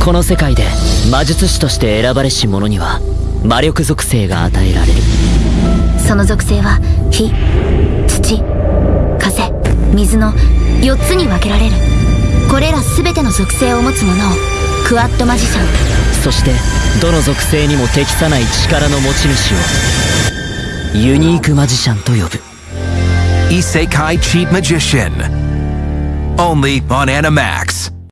この世界で魔術師として選ばれし者には魔力属性が与えられるその属性は火土風水の4つに分けられるこれら全ての属性を持つ者をクワッドマジシャンそしてどの属性にも適さない力の持ち主をユニークマジシャンと呼ぶ Isekai Cheat Only on Animax.